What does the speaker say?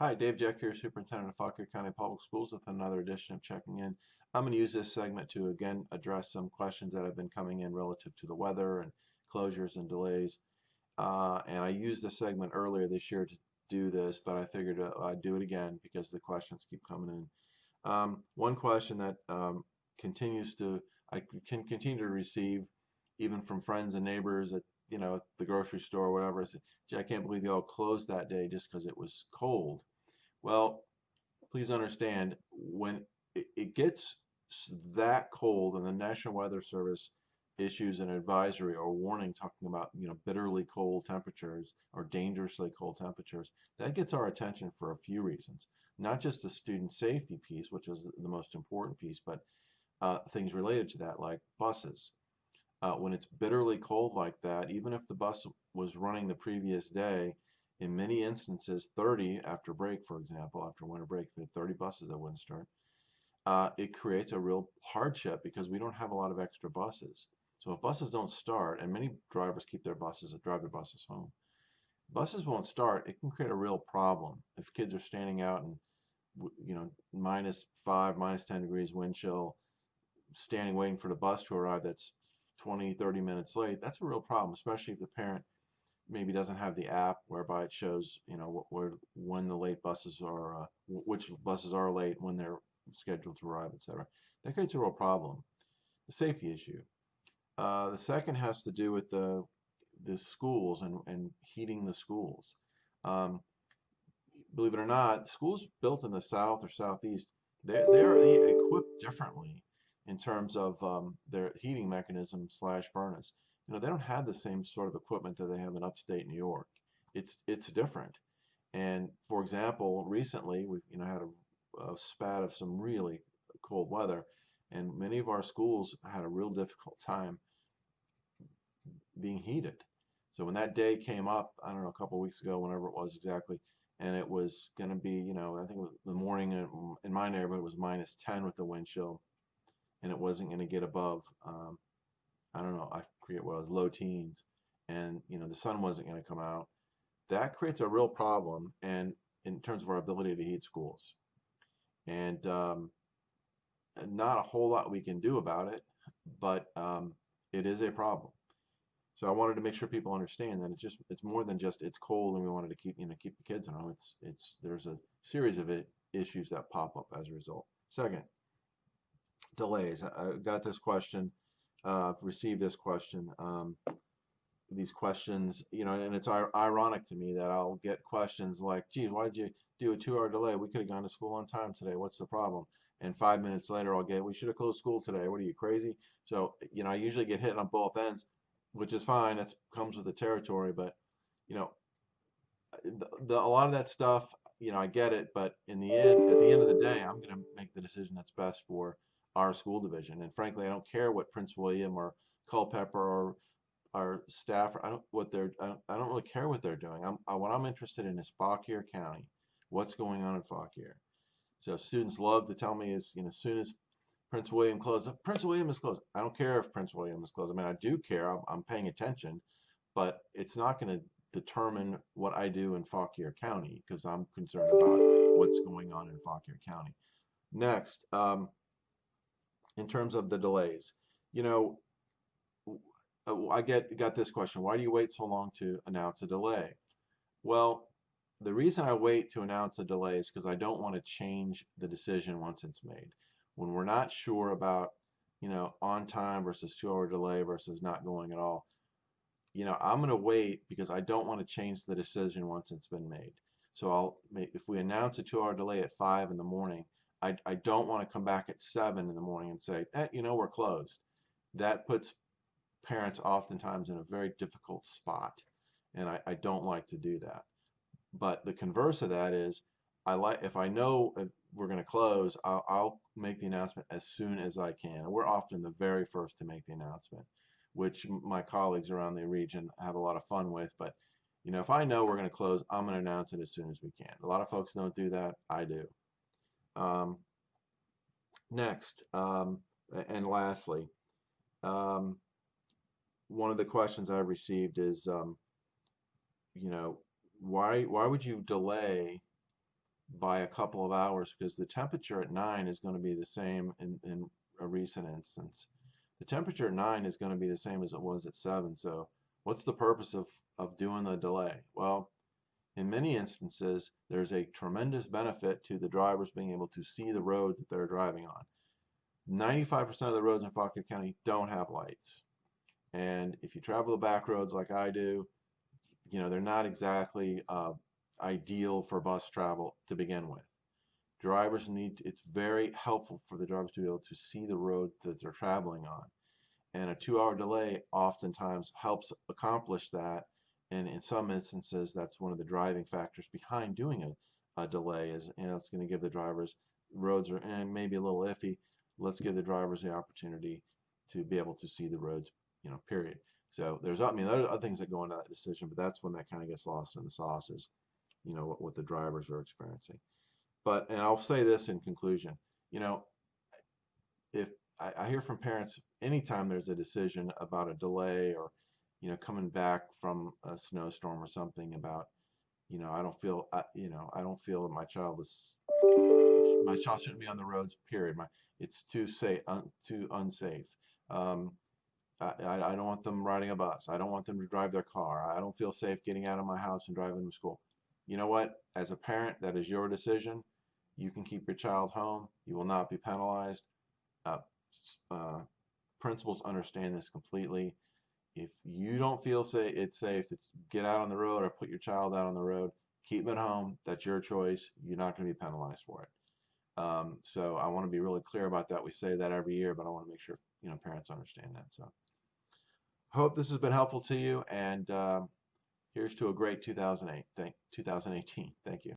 Hi, Dave Jack here, Superintendent of Fauquier County Public Schools with another edition of Checking In. I'm going to use this segment to again address some questions that have been coming in relative to the weather and closures and delays. Uh, and I used this segment earlier this year to do this, but I figured uh, I'd do it again because the questions keep coming in. Um, one question that um, continues to, I can continue to receive even from friends and neighbors at you know the grocery store or whatever. I said, I can't believe y'all closed that day just because it was cold. Well, please understand when it, it gets that cold and the National Weather Service issues an advisory or warning talking about you know bitterly cold temperatures or dangerously cold temperatures that gets our attention for a few reasons not just the student safety piece which is the most important piece but uh, things related to that like buses uh, when it's bitterly cold like that even if the bus was running the previous day in many instances 30 after break for example after winter break 30 buses that wouldn't start. Uh, it creates a real hardship because we don't have a lot of extra buses. So if buses don't start and many drivers keep their buses drive their buses home buses won't start it can create a real problem. If kids are standing out and you know minus five minus 10 degrees wind chill standing waiting for the bus to arrive that's 20 30 minutes late that's a real problem especially if the parent maybe doesn't have the app whereby it shows you know where when the late buses are uh, which buses are late when they're scheduled to arrive etc that creates a real problem. The safety issue. Uh, the second has to do with the the schools and, and heating the schools. Um, believe it or not schools built in the south or southeast they're, they're equipped differently in terms of um, their heating mechanism slash furnace you know, they don't have the same sort of equipment that they have in upstate New York. It's it's different. And for example, recently we you know had a, a spat of some really cold weather, and many of our schools had a real difficult time being heated. So when that day came up, I don't know, a couple of weeks ago, whenever it was exactly, and it was going to be, you know, I think it was the morning in, my neighborhood was minus 10 with the wind chill, and it wasn't going to get above um, I don't know, I forget what it was, low teens, and you know the sun wasn't going to come out. That creates a real problem, and in terms of our ability to heat schools, and um, not a whole lot we can do about it, but um, it is a problem. So I wanted to make sure people understand that it's just it's more than just it's cold and we wanted to keep you know keep the kids at home. It's it's there's a series of it, issues that pop up as a result. Second, delays. I got this question uh, I've received this question, um, these questions, you know, and it's ironic to me that I'll get questions like, geez, why did you do a two-hour delay? We could have gone to school on time today. What's the problem? And five minutes later, I'll get, we should have closed school today. What are you, crazy? So, you know, I usually get hit on both ends, which is fine. That comes with the territory. But, you know, the, the, a lot of that stuff, you know, I get it. But in the end, at the end of the day, I'm going to make the decision that's best for our school division. And frankly, I don't care what Prince William or Culpeper or our staff, I don't what they're, I don't, I don't really care what they're doing. I'm, I, what I'm interested in is Fauquier County, what's going on in Fauquier. So students love to tell me is, you know, as soon as Prince William closed, Prince William is closed. I don't care if Prince William is closed. I mean, I do care. I'm, I'm paying attention, but it's not going to determine what I do in Fauquier County because I'm concerned about what's going on in Fauquier County. Next, um, in terms of the delays. You know, uh, I get got this question, why do you wait so long to announce a delay? Well, the reason I wait to announce a delay is because I don't want to change the decision once it's made. When we're not sure about, you know, on time versus two hour delay versus not going at all, you know, I'm going to wait because I don't want to change the decision once it's been made. So I'll, if we announce a two hour delay at five in the morning, I, I don't want to come back at 7 in the morning and say, eh, you know, we're closed. That puts parents oftentimes in a very difficult spot, and I, I don't like to do that. But the converse of that is, I like if I know if we're going to close, I'll, I'll make the announcement as soon as I can. And we're often the very first to make the announcement, which my colleagues around the region have a lot of fun with. But you know, if I know we're going to close, I'm going to announce it as soon as we can. A lot of folks don't do that. I do. Um, next, um, and lastly, um, one of the questions I've received is, um, you know, why why would you delay by a couple of hours because the temperature at 9 is going to be the same in, in a recent instance. The temperature at 9 is going to be the same as it was at 7. So what's the purpose of, of doing the delay? Well, in many instances, there's a tremendous benefit to the drivers being able to see the road that they're driving on. 95% of the roads in Fauquier County don't have lights. And if you travel the back roads like I do, you know, they're not exactly uh, ideal for bus travel to begin with. Drivers need, it's very helpful for the drivers to be able to see the road that they're traveling on. And a two hour delay oftentimes helps accomplish that. And in some instances, that's one of the driving factors behind doing a, a delay is, you know, it's going to give the drivers, roads are and maybe a little iffy. Let's give the drivers the opportunity to be able to see the roads, you know, period. So there's, I mean, there are other things that go into that decision, but that's when that kind of gets lost in the sauce is, you know, what, what the drivers are experiencing. But, and I'll say this in conclusion, you know, if I, I hear from parents anytime there's a decision about a delay or, you know, coming back from a snowstorm or something about, you know, I don't feel, I, you know, I don't feel that my child is, my child shouldn't be on the roads. Period. My, it's too safe, un, too unsafe. Um, I, I don't want them riding a bus. I don't want them to drive their car. I don't feel safe getting out of my house and driving to school. You know what? As a parent, that is your decision. You can keep your child home. You will not be penalized. Uh, uh, principals understand this completely. If you don't feel say it's safe to get out on the road or put your child out on the road, keep them at home. That's your choice. You're not going to be penalized for it. Um, so I want to be really clear about that. We say that every year, but I want to make sure you know parents understand that. So hope this has been helpful to you, and uh, here's to a great 2008. Thank 2018. Thank you.